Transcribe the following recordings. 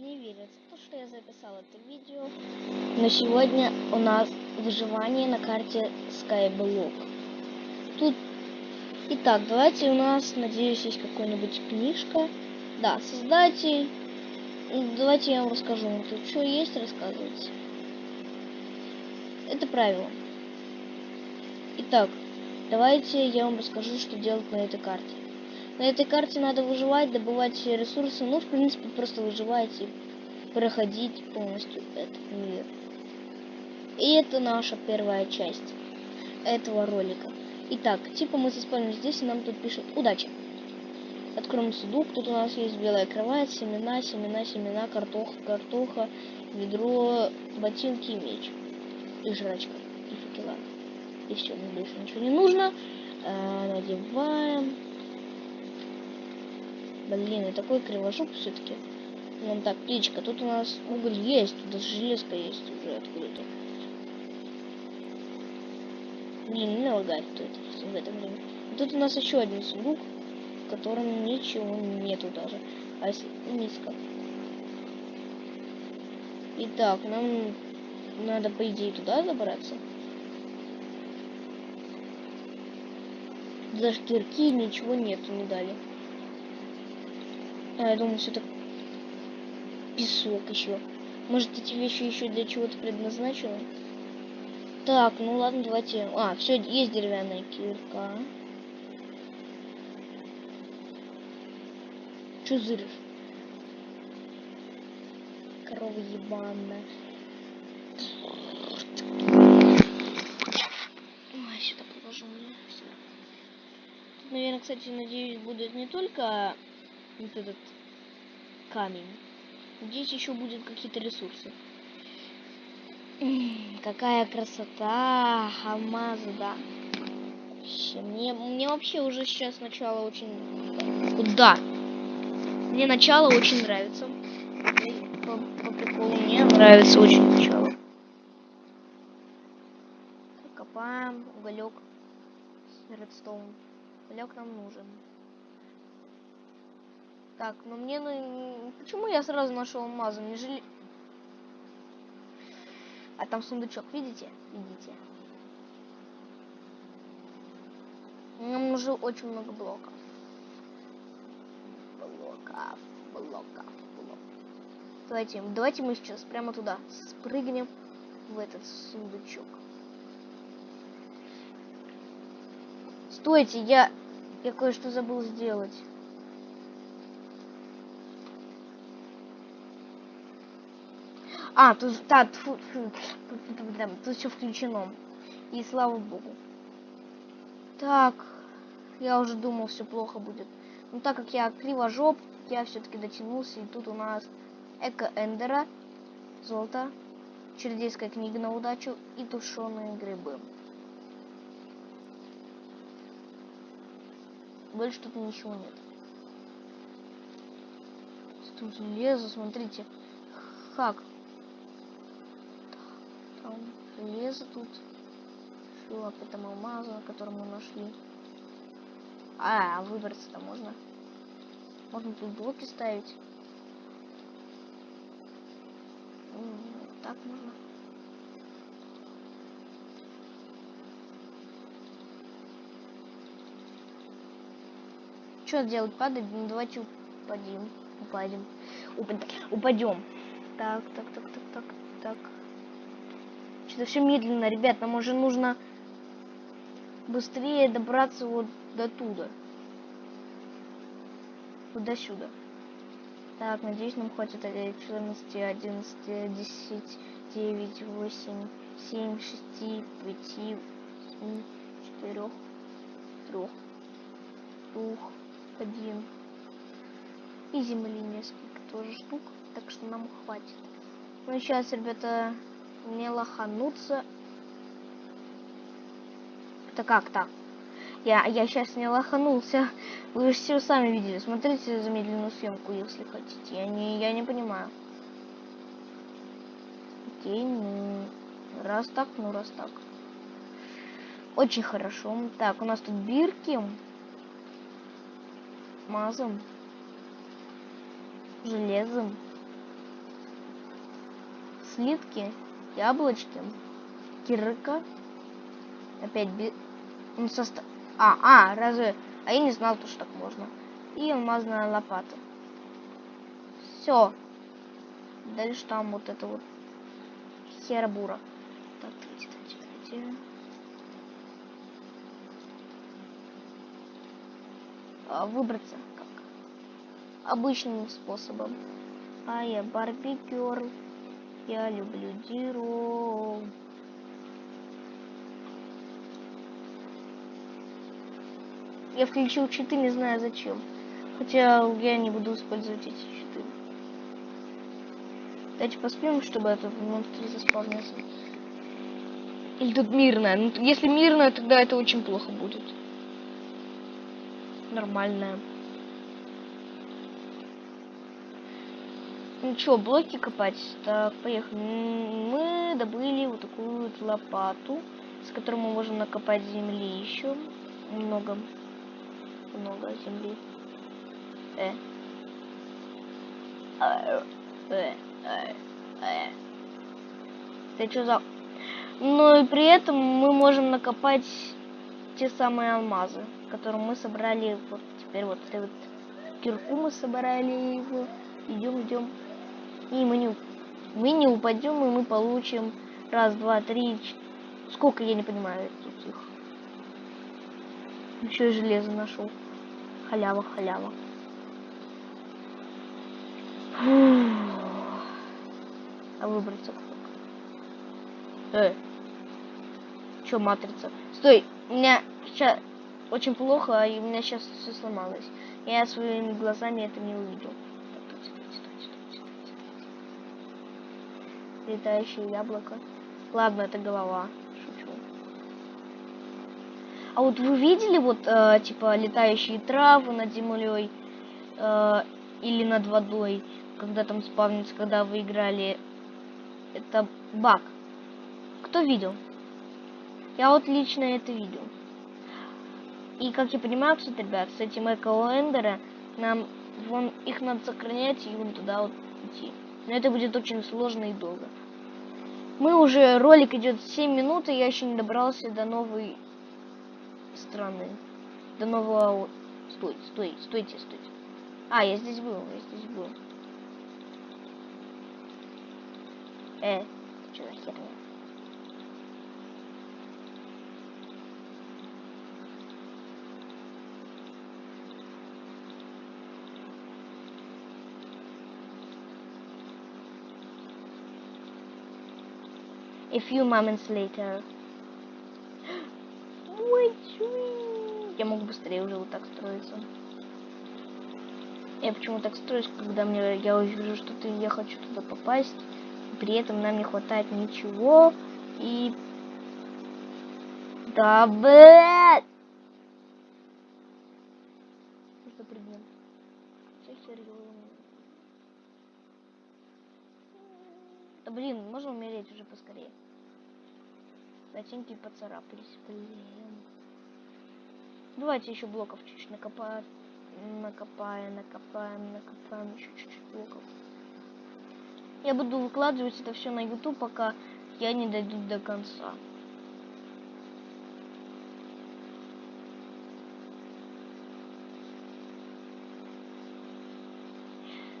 не верится, то, что я записал это видео. Но сегодня у нас выживание на карте Skyblock. Тут... Итак, давайте у нас, надеюсь, есть какая-нибудь книжка. Да, создатель. Давайте я вам расскажу. Тут что есть рассказывать. Это правило. Итак, давайте я вам расскажу, что делать на этой карте. На этой карте надо выживать, добывать ресурсы, ну, в принципе, просто выживать и проходить полностью этот мир. И это наша первая часть этого ролика. Итак, типа мы заспали здесь, и нам тут пишут «Удачи!». Откроем сундук, тут у нас есть белая кровать, семена, семена, семена, картоха, картоха, ведро, ботинки и меч. И жрачка, и факела. И все, мне больше ничего не нужно. А, надеваем. Блин, и такой кривожук все-таки. Вон так, птичка, тут у нас уголь есть, тут даже железка есть уже откуда-то. Блин, не лагает это в это время. Тут у нас еще один сундук, в котором ничего нету даже. А если низко. Итак, нам надо, по идее, туда забраться. Даже кирки ничего нету, не дали. А, я думаю, все это песок еще. Может, эти вещи еще для чего-то предназначены? Так, ну ладно, давайте... А, все, есть деревянная кирка. Че зыришь? Корова ебаная. Ой, сюда положу. Тут, наверное, кстати, надеюсь, будет не только вот этот камень. Здесь еще будет какие-то ресурсы. Какая красота! Алмазы, да. Мне, мне вообще уже сейчас начало очень... Да. Мне начало очень нравится. По, по приколу мне нравится очень начало. Копаем уголек. Редстоун. Уголек нам нужен. Так, но мне... Ну, почему я сразу нашел алмазы? Мне жили... А там сундучок, видите? Видите? Нам нужно очень много блоков. Блоков, блоков, блоков. Давайте, давайте мы сейчас прямо туда спрыгнем в этот сундучок. Стойте, я, я кое-что забыл сделать. А, тут, да, тьфу, тьфу, тут все включено. И слава богу. Так, я уже думал, все плохо будет. Но так как я кривожоп, я все-таки дотянулся. И тут у нас Эко Эндера, золото, чердейская книга на удачу и тушеные грибы. Больше тут ничего нет. Тут железо, смотрите. Хак железо тут. Все, об этом алмазу, на котором мы нашли. А, выбраться-то можно. Можно тут блоки ставить. Так можно. Что делать? Падать? Ну, давайте упадем. Упадем. Упадем. Так, так, так, так, так, так. Что-то все медленно, ребят. Нам уже нужно быстрее добраться вот до туда. Вот до сюда. Так, надеюсь, нам хватит 14, 11, 10, 9, 8, 7, 6, 5, 4, 3, 2, 1. И земли несколько тоже штук. Так что нам хватит. Ну, сейчас, ребята, не лохануться. Это как так? Я, я сейчас не лоханулся. Вы же все сами видели. Смотрите замедленную съемку, если хотите. Я не, я не понимаю. Окей, ну... Раз так, ну раз так. Очень хорошо. Так, у нас тут бирки. Мазом. Железом. слитки, яблочки, кирка. Опять би... ну, состав... А, а, разве... А я не знал, то, что так можно. И алмазная лопата. Все. Дальше там вот это вот хербура. Так, давайте, давайте, давайте. А, выбраться как обычным способом. А я Барби Герл. Я люблю Диру. Я включил читы, не знаю зачем. Хотя я не буду использовать эти читы. Давайте поспим, чтобы этот монстр заспавнился. Или тут мирная. Ну, если мирная, тогда это очень плохо будет. Нормальная. Ну что, блоки копать? Так, поехали. Мы добыли вот такую вот лопату, с которой мы можем накопать земли еще. Много. Много земли. Э. Э. Э. Э. Э. Ты что за... Ну и при этом мы можем накопать те самые алмазы, которые мы собрали. Вот теперь вот, вот кирку мы собрали его. Идем, идем. И мы не, мы не упадем, и мы получим раз, два, три, сколько, я не понимаю тут их. Еще и железо нашел. Халява, халява. А выбраться как? Э. Чё, матрица? Стой, у меня сейчас очень плохо, и у меня сейчас все сломалось. Я своими глазами это не увидел. Летающее яблоко. Ладно, это голова. Шучу. А вот вы видели вот, э, типа, летающие травы над землей э, или над водой, когда там спавнится, когда вы играли? Это баг. Кто видел? Я вот лично это видел. И как я понимаю, кстати, ребят, с этим эко нам вон их надо сохранять и вон туда вот идти. Но это будет очень сложно и долго. Мы уже, ролик идет 7 минут, и я еще не добрался до новой страны. До нового... Стой, стой, стойте, стойте. А, я здесь был, я здесь был. Э, что за херня? A few moments later. Я могу быстрее уже вот так строиться. Я почему так строюсь, когда мне я увижу, что ты, я хочу туда попасть, при этом нам не хватает ничего, и... Да, блядь! Что прыгнем? Все серьезно. Да блин, можно умереть уже поскорее. Ботинки поцарапались, блин. Давайте еще блоков чуть-чуть накопаем. Накопаем, накопаем, накопаем еще чуть-чуть блоков. Я буду выкладывать это все на YouTube, пока я не дойду до конца.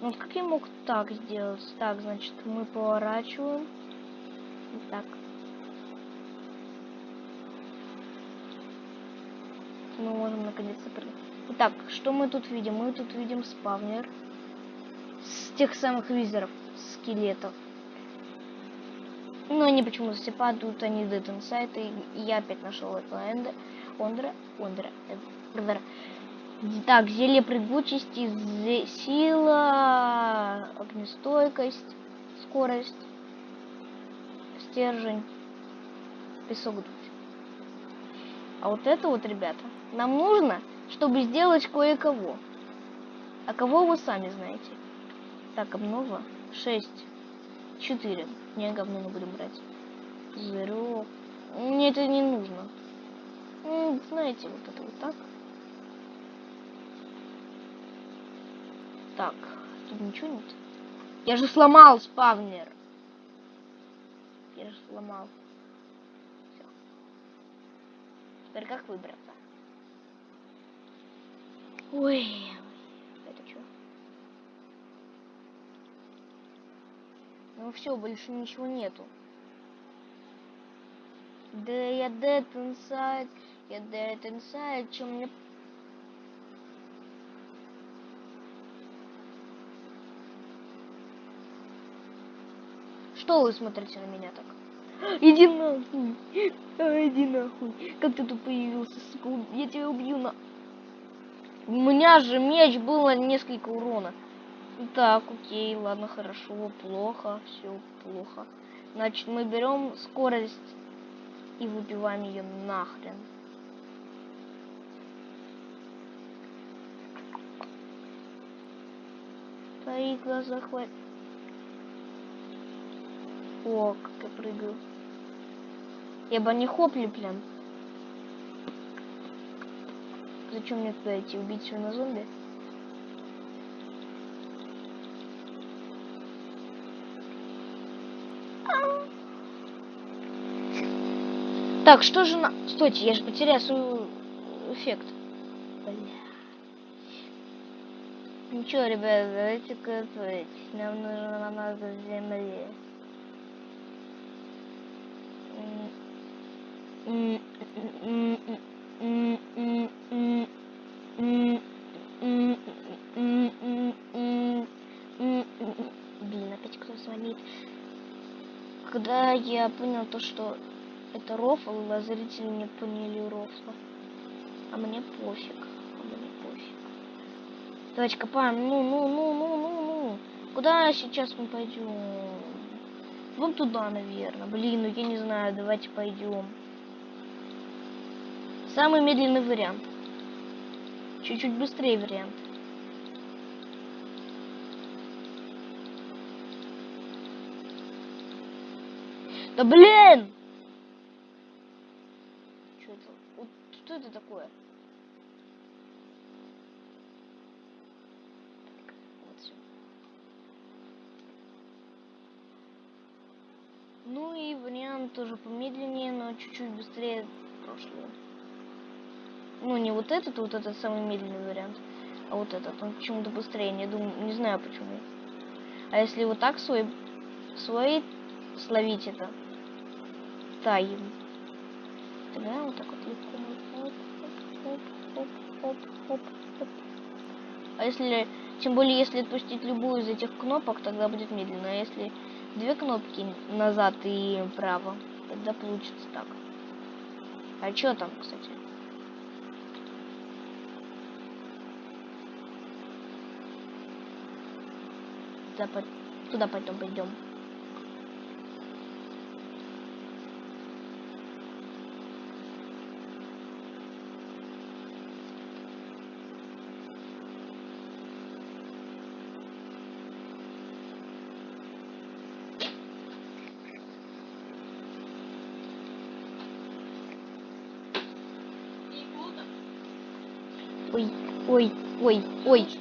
Ну вот как я мог так сделать? Так, значит, мы поворачиваем. Так. Мы можем наконец-то. Итак, что мы тут видим? Мы тут видим спавнер с тех самых визоров, скелетов. Но они почему-то все падают, они Dead Inside, и я опять нашел этого Энда, Ондра, Ондра, Эндра. Так, зелье прыгучести, сила, огнестойкость, скорость, стержень, песок дуть. А вот это вот, ребята, нам нужно, чтобы сделать кое-кого. А кого вы сами знаете. Так, обнова. 6. 4. Не, говно мы будем брать. Зеро. Мне это не нужно. Ну, знаете, вот это вот так. Так, тут ничего нет. Я же сломал спавнер. Я же сломал. Все. Теперь как выбраться? Ой, это что? Ну все, больше ничего нету. Да я dead inside, я dead inside, чем мне... Что вы смотрите на меня так? Иди нахуй! А, иди нахуй! Как ты тут появился, сука? Я тебя убью на... У меня же меч было несколько урона. Так, окей, ладно, хорошо, плохо, все плохо. Значит, мы берем скорость и выбиваем ее нахрен. Твои глаза хватит. О, как я прыгаю. Я бы не хопли, прям. Зачем мне туда идти? Убить все на зомби? Так, что же на... Стойте, я же потерял свой эффект. Бля. Ничего, ребят, давайте готовить. Нам нужно намазать земли. Блин, опять кто звонит. Когда я понял то, что это рофл, а зрители не поняли рофла. А мне пофиг. А мне пофиг. Давайте копаем. Ну, ну, ну, ну, ну, ну. Куда сейчас мы пойдем? Вон туда, наверное. Блин, ну я не знаю. Давайте пойдем. Самый медленный вариант. Чуть-чуть быстрее вариант. Да блин! Что это? Вот, что это такое? Вот всё. Ну и вариант тоже помедленнее, но чуть-чуть быстрее прошлого. Ну не вот этот, вот этот самый медленный вариант, а вот этот. Он почему-то быстрее, не думаю, не знаю почему. А если вот так свой, свой словить это, тайм. Тогда вот так вот легко. Оп, оп, оп, оп, оп, оп. А если, тем более, если отпустить любую из этих кнопок, тогда будет медленно. А если две кнопки назад и право, тогда получится так. А что там, кстати? Туда потом пойдем. Ой, ой, ой, ой.